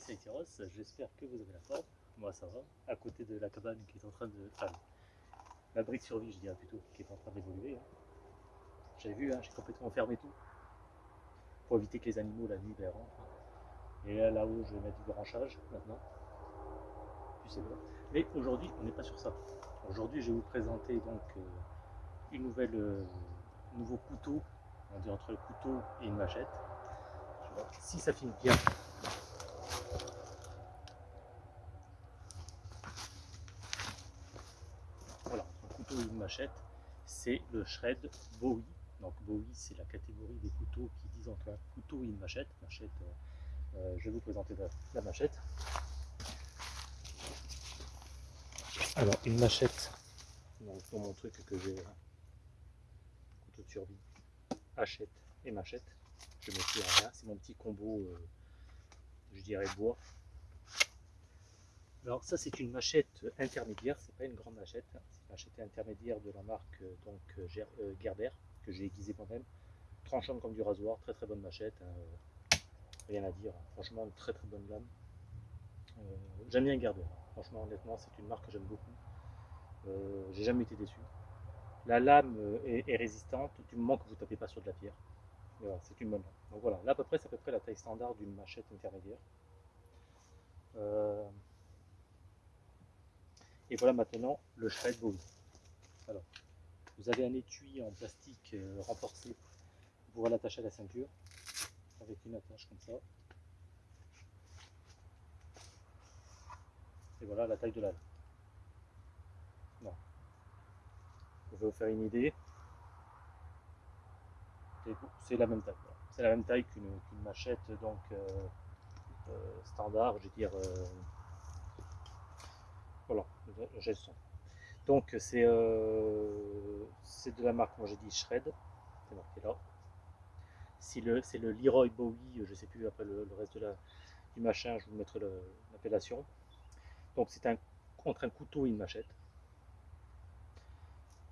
C'est Tyros, j'espère que vous avez la forme. Moi ça va, à côté de la cabane qui est en train de... Enfin, l'abri de survie je dirais plutôt, qui est en train d'évoluer. Hein. J'avais vu, hein, j'ai complètement fermé tout. Pour éviter que les animaux la nuit verront. Et là, là-haut, je vais mettre du branchage maintenant. Tu sais bien. Mais aujourd'hui, on n'est pas sur ça. Aujourd'hui, je vais vous présenter donc euh, une nouvelle, euh, nouveau couteau. On dit entre le couteau et une machette. Si ça filme bien. Une machette, c'est le Shred Bowie. Donc Bowie, c'est la catégorie des couteaux qui disent entre un couteau et une machette. machette euh, euh, je vais vous présenter la, machette. Alors, une machette, donc pour mon truc que j'ai, couteau de survie, hachette et machette. Je ne mets rien, c'est mon petit combo, euh, je dirais bois. Alors ça c'est une machette intermédiaire, c'est pas une grande machette, hein. machette intermédiaire de la marque euh, donc euh, Gerber que j'ai aiguisé moi-même, tranchante comme du rasoir, très très bonne machette, hein. rien à dire, franchement une très très bonne lame. j'aime bien Gerber, franchement honnêtement c'est une marque que j'aime beaucoup, j'ai jamais été déçu. La lame est, résistante du moment que vous tapez pas sur de la pierre c'est une bonne Donc voilà, là à peu près, c'est à peu près la taille standard d'une machette intermédiaire. Euh, et voilà maintenant le shred bowl. Alors, vous avez un étui en plastique euh, renforcé pour l'attacher à la ceinture avec une attache comme ça. Et voilà la taille de la. Non. Vous pouvez vous faire une idée c'est la même taille. C'est la même taille qu'une machette donc euh, euh, standard, je veux dire. Euh, voilà, j'ai le son. Donc c'est c'est de la marque, moi j'ai dit Shred, c'est marqué là. C'est le Leroy Bowie, je sais plus après le, reste de la, du machin, je vous mettrai l'appellation. Donc c'est un contre un couteau et une machette.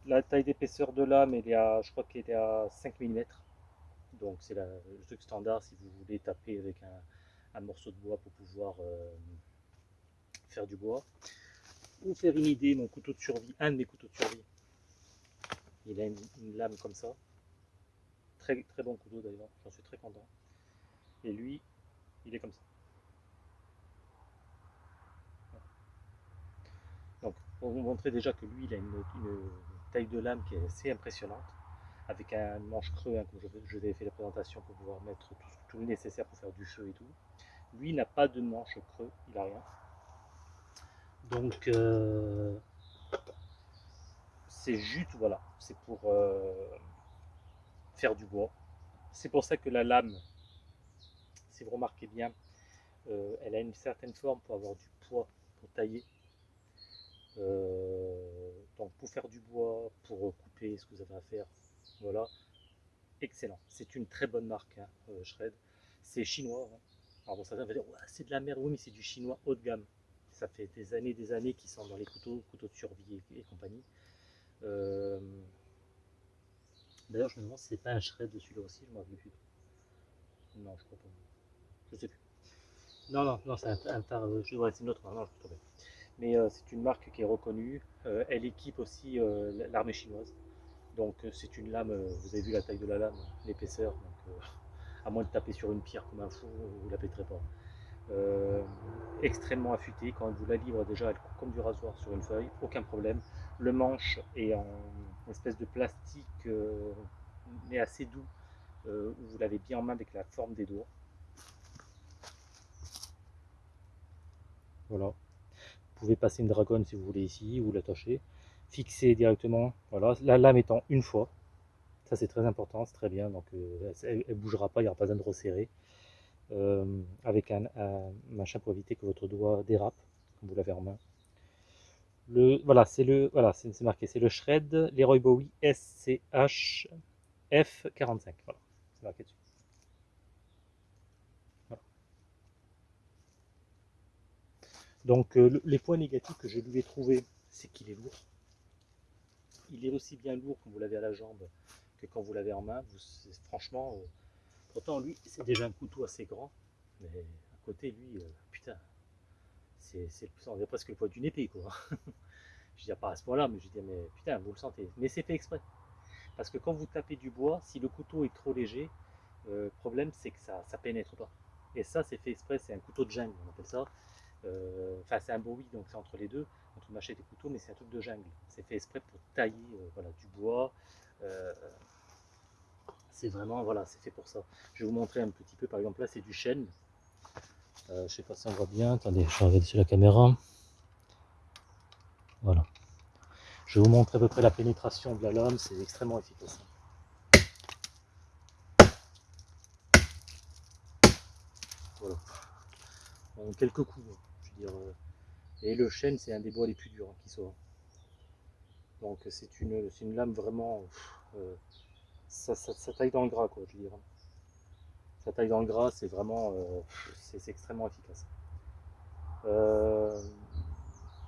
La taille d'épaisseur de lame, elle est à, je crois qu'elle est à 5 mm. Donc c'est le truc standard si vous voulez taper avec un, morceau de bois pour pouvoir euh, faire du bois. Pour faire une idée, mon couteau de survie, un de mes couteaux de survie, il a une, lame comme ça. Très, très bon couteau d'ailleurs, j'en suis très content. Et lui, il est comme ça. Donc, pour vous montrer déjà que lui, il a une taille de lame qui est assez impressionnante avec un manche creux, hein, comme je, vous ai fait la présentation pour pouvoir mettre tout, le nécessaire pour faire du feu et tout. Lui n'a pas de manche creux, il n'a rien. Donc euh, c'est juste, voilà, c'est pour euh, faire du bois. C'est pour ça que la lame, si vous remarquez bien, euh, elle a une certaine forme pour avoir du poids, pour tailler. donc pour faire du bois, pour couper ce que vous avez à faire, voilà, excellent. C'est une très bonne marque, hein, Shred. C'est chinois. Hein. Alors bon, ça va dire, c'est de la merde, oui, mais c'est du chinois haut de gamme. Ça fait des années des années qu'ils sont dans les couteaux, couteaux de survie et, compagnie. Euh, d'ailleurs, je me demande si c'est pas un Shred de celui-là aussi, je m'en rappelle plus. Non, je crois pas. Je sais plus. Non, non, non, c'est un, tar, euh, je c'est une autre, non, Mais c'est une marque qui est reconnue. elle équipe aussi l'armée chinoise. Donc euh, c'est une lame, euh, vous avez vu la taille de la lame, l'épaisseur, donc euh, à moins de taper sur une pierre comme un fou, vous la péterez pas. Extrêmement affûtée, quand vous la livre déjà elle coupe comme du rasoir sur une feuille, aucun problème. Le manche est en espèce de plastique mais assez doux, où vous l'avez bien en main avec la forme des doigts. Voilà. Vous pouvez passer une dragonne si vous voulez ici, ou l'attacher fixer directement. Voilà, la lame étant une fois. Ça c'est très important, c'est très bien. Donc euh, elle, ne bougera pas, il n'y aura pas besoin de resserrer. Euh, avec un, machin pour éviter que votre doigt dérape, comme vous l'avez en main. Le, voilà, c'est le, voilà, c'est marqué, c'est le Shred Leroy Bowie SCH F45. Voilà, c'est marqué dessus. Donc euh, les points négatifs que je lui ai trouvé, c'est qu'il est lourd il est aussi bien lourd quand vous l'avez à la jambe que quand vous l'avez en main. franchement, euh, pourtant lui, c'est déjà un couteau assez grand, mais à côté, lui, euh, c'est on dirait presque le poids d'une épée quoi. je dis pas à ce point là, mais je dis mais putain vous le sentez. Mais c'est fait exprès. Parce que quand vous tapez du bois, si le couteau est trop léger, euh, le problème c'est que ça, ça pénètre pas. Et ça c'est fait exprès, c'est un couteau de jungle, on appelle ça. Euh, enfin c'est un bowie, donc c'est entre les deux, entre machette et couteau, mais c'est un truc de jungle. C'est fait exprès pour tailler voilà, du bois. C'est vraiment, voilà, c'est fait pour ça. Je vais vous montrer un petit peu, par exemple là c'est du chêne. je sais pas si on voit bien, attendez, je regarde sur la caméra. Voilà. Je vais vous montrer à peu près la pénétration de la lame, c'est extrêmement efficace. Voilà. En quelques coups, hein, je veux dire. Euh, et le chêne, c'est un des bois les plus durs hein, qui soit. Donc c'est une, une lame vraiment. Euh, ça, taille dans le gras, quoi, je veux dire. Ça taille dans le gras, c'est vraiment. Euh, c'est extrêmement efficace.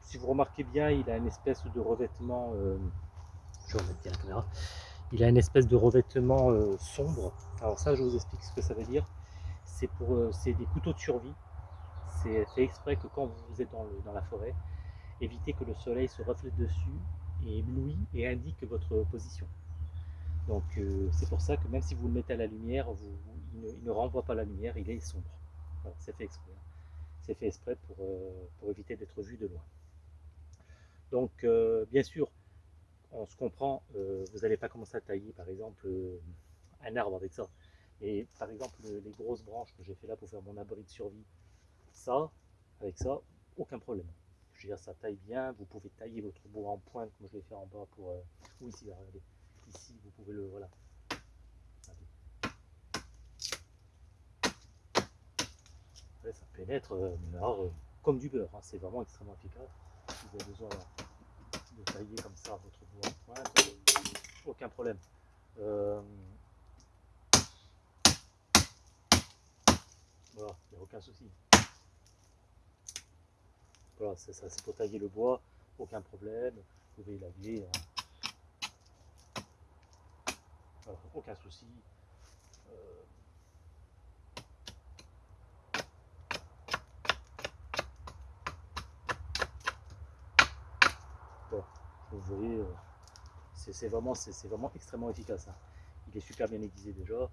si vous remarquez bien, il a une espèce de revêtement. je vais remettre la caméra. Il a une espèce de revêtement sombre. Alors ça, je vous explique ce que ça veut dire. C'est pour, c'est des couteaux de survie c'est fait exprès que quand vous êtes dans, la forêt, évitez que le soleil se reflète dessus et éblouit et indique votre position. Donc euh, c'est pour ça que même si vous le mettez à la lumière, il, ne, renvoie pas la lumière, il est sombre. c'est fait exprès. C'est fait exprès pour, euh, pour éviter d'être vu de loin. Donc euh, bien sûr, on se comprend, vous n'allez pas commencer à tailler par exemple un arbre avec ça. Et par exemple les grosses branches que j'ai fait là pour faire mon abri de survie, ça, avec ça, aucun problème. Je veux dire, ça taille bien, vous pouvez tailler votre bois en pointe, comme je l'ai fait en bas pour... Euh, ou ici, regardez. Ici, vous pouvez le... Voilà. ça pénètre, euh, alors, euh, comme du beurre, hein, c'est vraiment extrêmement efficace. Vous avez besoin de tailler comme ça votre bois aucun problème. voilà, il n'y a aucun souci. Voilà, c'est ça, c'est pour tailler le bois, aucun problème. Vous pouvez laver. Hein. Aucun souci. Euh, vous voyez, euh, c'est vraiment, vraiment extrêmement efficace. Hein. Il est super bien aiguisé déjà.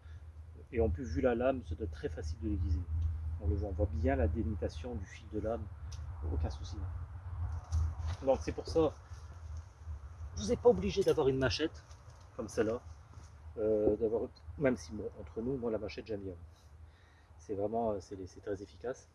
Et en plus, vu la lame, c'est très facile de l'aiguiser. On le voit, on voit bien la délimitation du fil de lame aucun souci. Donc c'est pour ça, vous n'êtes pas obligé d'avoir une machette comme celle-là. Euh, d'avoir même si entre nous, moi la machette j'aime bien. C'est vraiment, c'est très efficace.